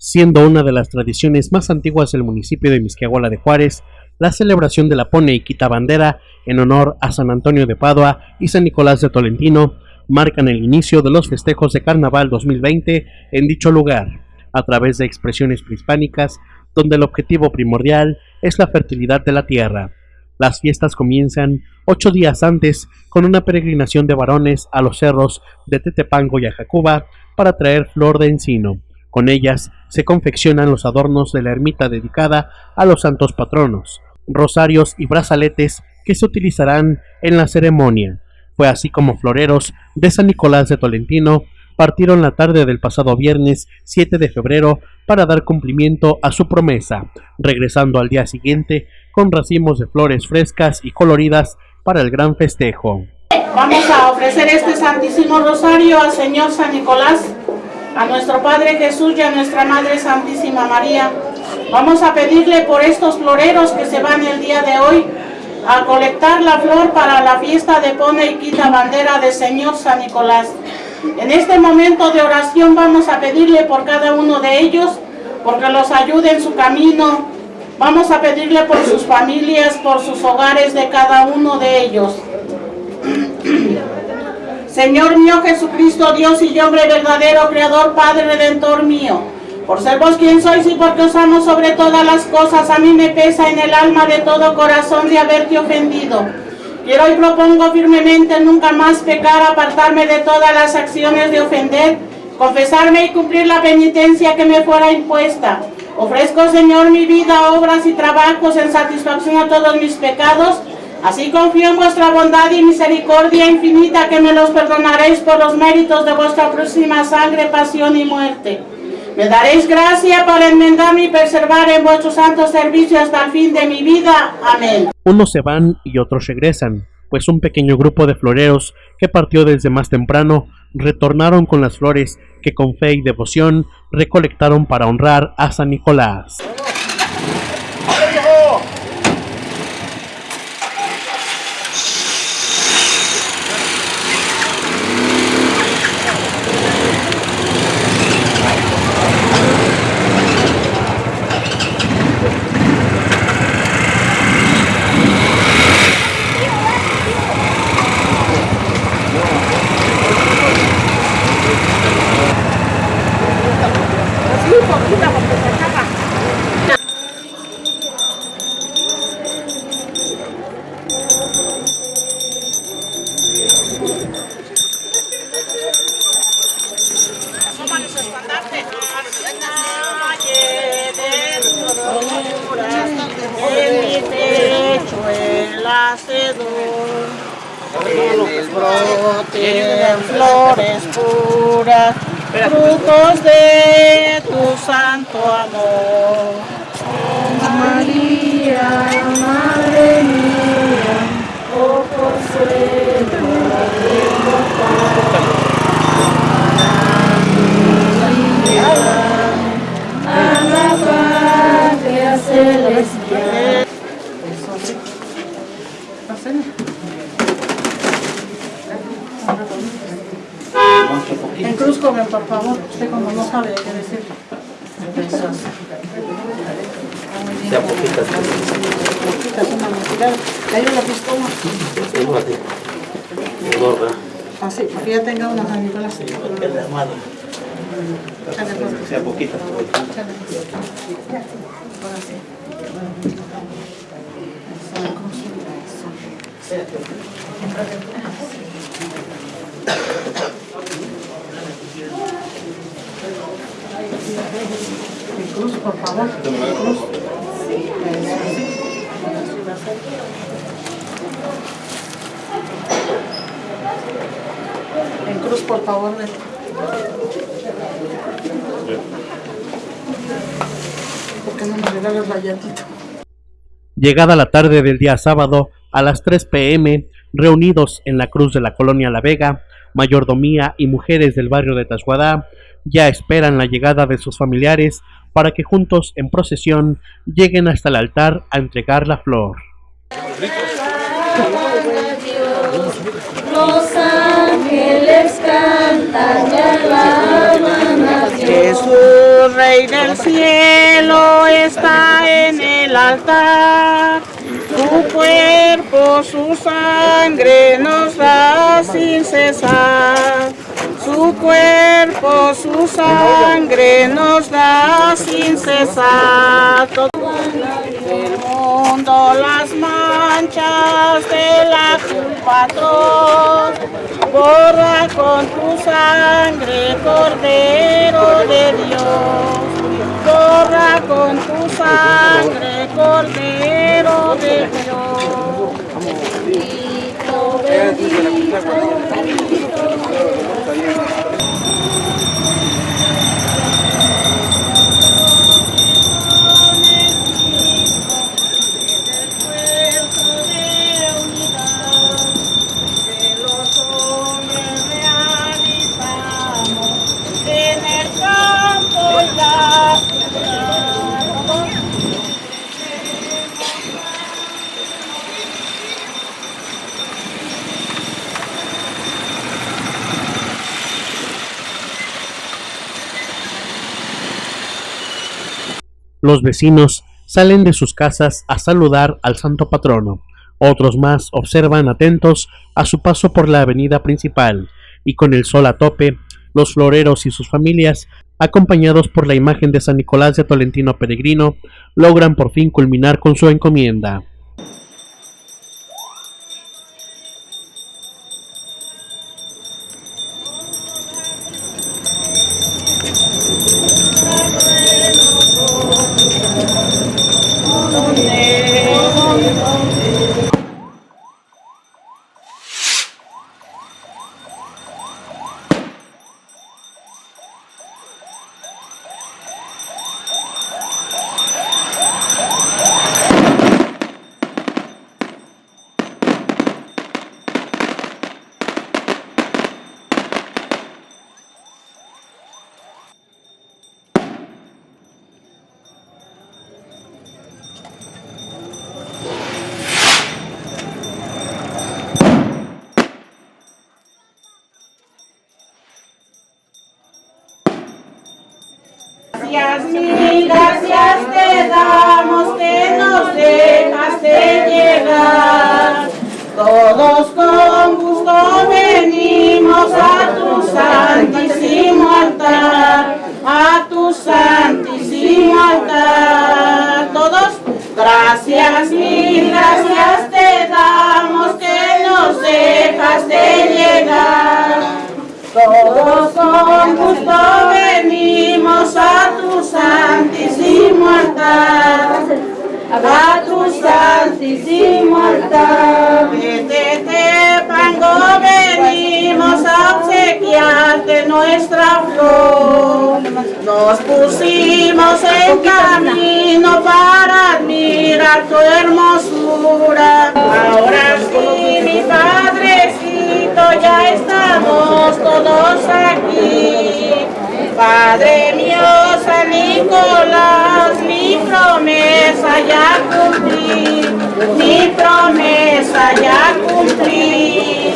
siendo una de las tradiciones más antiguas del municipio de Misquiahuala de Juárez, la celebración de la Pone y Quita Bandera en honor a San Antonio de Padua y San Nicolás de Tolentino marcan el inicio de los festejos de Carnaval 2020 en dicho lugar, a través de expresiones prehispánicas donde el objetivo primordial es la fertilidad de la tierra. Las fiestas comienzan ocho días antes con una peregrinación de varones a los cerros de Tetepango y Ajacuba para traer flor de encino con ellas se confeccionan los adornos de la ermita dedicada a los santos patronos, rosarios y brazaletes que se utilizarán en la ceremonia. Fue así como floreros de San Nicolás de Tolentino partieron la tarde del pasado viernes 7 de febrero para dar cumplimiento a su promesa, regresando al día siguiente con racimos de flores frescas y coloridas para el gran festejo. Vamos a ofrecer este Santísimo Rosario al Señor San Nicolás a nuestro Padre Jesús y a nuestra Madre Santísima María. Vamos a pedirle por estos floreros que se van el día de hoy a colectar la flor para la fiesta de Pone y Quita Bandera del Señor San Nicolás. En este momento de oración vamos a pedirle por cada uno de ellos, porque los ayude en su camino. Vamos a pedirle por sus familias, por sus hogares de cada uno de ellos. Señor mío Jesucristo, Dios y hombre verdadero, Creador, Padre, Redentor mío, por ser vos quien sois y porque os amo sobre todas las cosas, a mí me pesa en el alma de todo corazón de haberte ofendido. Quiero y propongo firmemente nunca más pecar, apartarme de todas las acciones de ofender, confesarme y cumplir la penitencia que me fuera impuesta. Ofrezco, Señor, mi vida, obras y trabajos en satisfacción a todos mis pecados, Así confío en vuestra bondad y misericordia infinita que me los perdonaréis por los méritos de vuestra próxima sangre, pasión y muerte. Me daréis gracia para enmendarme y preservar en vuestro santo servicio hasta el fin de mi vida. Amén. Unos se van y otros regresan, pues un pequeño grupo de floreros que partió desde más temprano retornaron con las flores que con fe y devoción recolectaron para honrar a San Nicolás. Broten flores puras, frutos de tu santo amor. María, Madre mía, oh consuelo a la patria celestial. Joven, por favor, usted como no sabe qué decir. Ya poquitas. Poquitas, una mentira. ¿Le ayuda la pistola? Fíjate. Gorra. Ah, sí, porque ya tenga una San Nicolás. Porque es pues. Sea poquitas. Ahora sí. Eso, eso. En cruz, por favor. Cruz. En cruz, por favor. ¿Por qué no me regalas rayatito? Llegada la tarde del día sábado, a las 3 pm, reunidos en la cruz de la colonia La Vega, mayordomía y mujeres del barrio de Tasguadá ya esperan la llegada de sus familiares para que juntos en procesión lleguen hasta el altar a entregar la flor. Los ángeles cantan y alaban a Dios. Jesús, Rey del cielo, está en el altar. Su cuerpo, su sangre nos da sin cesar. Su cuerpo, su sangre nos da sin cesar. Todo el mundo las manchas de la culpa. Borra con tu sangre, Cordero de Dios. Borra con tu sangre, Cordero de Dios. Bendito, bendito. Los vecinos salen de sus casas a saludar al santo patrono. Otros más observan atentos a su paso por la avenida principal y con el sol a tope, los floreros y sus familias, acompañados por la imagen de San Nicolás de Tolentino Peregrino, logran por fin culminar con su encomienda. Gracias, mil gracias te damos que nos dejaste llegar. Todos con gusto venimos a tu santísimo altar, a tu santísimo altar. Todos, gracias, mil gracias te damos que nos dejaste llegar. Todos con gusto a tu santísimo altar. Desde Tepango venimos a obsequiarte nuestra flor. Nos pusimos en camino para admirar tu hermosura. Ahora sí, mi Padrecito, ya estamos todos aquí. Padre mío, Nicolás, mi promesa ya cumplí, mi promesa ya cumplí.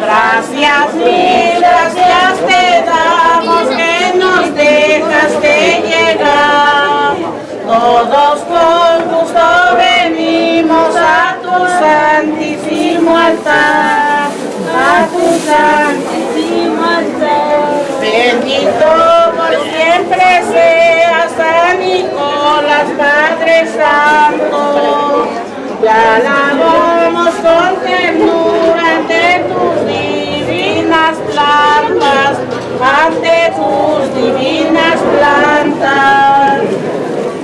Gracias, mil gracias te damos que nos dejaste llegar. Todos con gusto venimos a tu santísimo altar, a tu santísimo altar. Bendito Santo. Te alabamos con ternura ante tus divinas plantas, ante tus divinas plantas.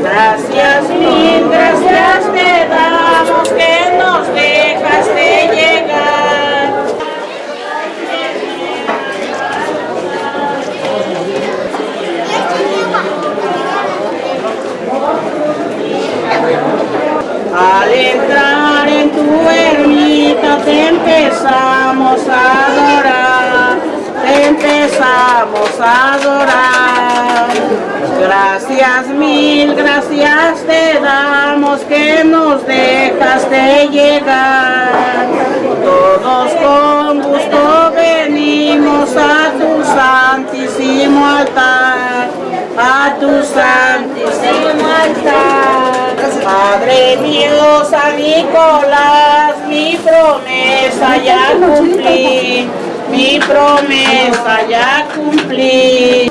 Gracias, mil gracias te damos que nos dejaste llegar. Al entrar en tu ermita te empezamos a adorar. Gracias, mil gracias te damos que nos dejaste llegar. Todos con gusto venimos a tu santísimo altar, a tu santísimo altar. Padre mío, San Nicolás, mi promesa ya cumplí, mi promesa ya cumplí.